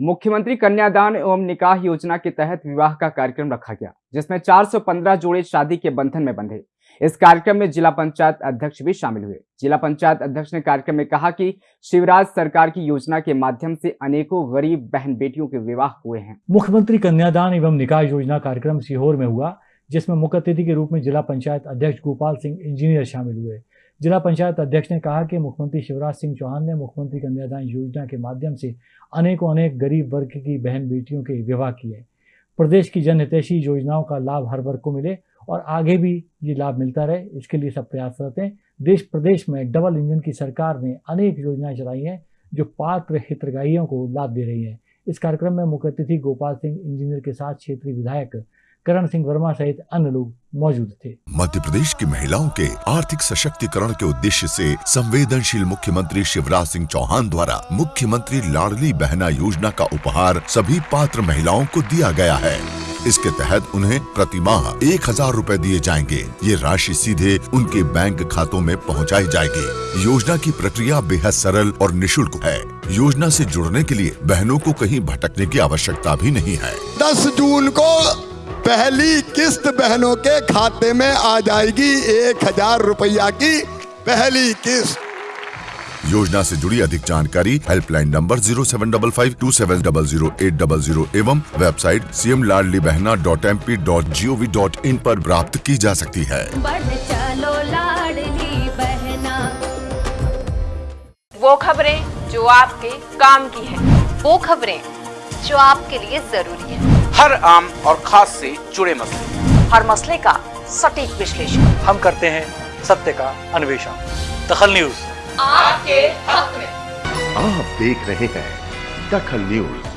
मुख्यमंत्री कन्यादान एवं निकाह योजना के तहत विवाह का कार्यक्रम रखा गया, जिसमें 415 जोड़े शादी के बंधन में बंधे। इस कार्यक्रम में जिला पंचायत अध्यक्ष भी शामिल हुए। जिला पंचायत अध्यक्ष ने कार्यक्रम में कहा कि शिवराज सरकार की योजना के माध्यम से अनेकों गरीब बहन बेटियों के विवाह हुए हैं। मुख्यमंत्री कन्यादान एवं निकाह योजना कार्यक्रम सीहोर में हुआ, जिसमें मुख्य अतिथि के रूप में जिला पंचायत अध्यक्ष गोपाल सिंह इंजीनियर शामिल हुए। जिला पंचायत अध्यक्ष ने कहा कि मुख्यमंत्री शिवराज सिंह चौहान ने मुख्यमंत्री कन्यादान योजना के माध्यम से अनेकों अनेक गरीब वर्ग की बहन बेटियों के विवाह किए। प्रदेश की जनहितैषी योजनाओं का लाभ हर वर्ग को मिले और आगे भी ये लाभ मिलता रहे। इसके लिए सब प्रयासरत हैं। देश, प्रदेश में डबल इंजन की सरकार ने अनेक योजनाएँ चलाई हैं जो पात्र हितग्राहियों को लाभ दे रही हैं। इस कार्यक्रम में मुख्य अतिथि गोपाल सिंह, इंजीनियर के साथ क्षेत्रीय विधायक करण सिंह वर्मा सहित अन्य लोग मौजूद थे। मध्य प्रदेश की महिलाओं के आर्थिक सशक्तिकरण के उद्देश्य से संवेदनशील मुख्यमंत्री शिवराज सिंह चौहान द्वारा मुख्यमंत्री लाडली बहना योजना का उपहार सभी पात्र महिलाओं को दिया गया है। इसके तहत उन्हें प्रति माह एक हज़ार रूपए दिए जाएँगे। ये राशि सीधे उनके बैंक खातों में पहुंचाई जाएगी। योजना की प्रक्रिया बेहद सरल और निशुल्क है। योजना से जुड़ने के लिए बहनों को कहीं भटकने की आवश्यकता भी नहीं है। दस जून को पहली किस्त बहनों के खाते में आ जाएगी एक हज़ार रुपया की पहली किस्त। योजना से जुड़ी अधिक जानकारी helpline number zero seven double five two seven double zero eight double zero एवं website C M Ladli Behna dot M P dot G O V dot I आरोप प्राप्त की जा सकती है। चलो लाडली बहना। वो खबरें जो आपके काम की है। वो खबरें जो आपके लिए ज़रूरी है। हर आम और खास से जुड़े मसले। हर मसले का सटीक विश्लेषण। हम करते हैं सत्य का अन्वेषण। दखल न्यूज़। आपके हक में। आप देख रहे हैं दखल न्यूज़।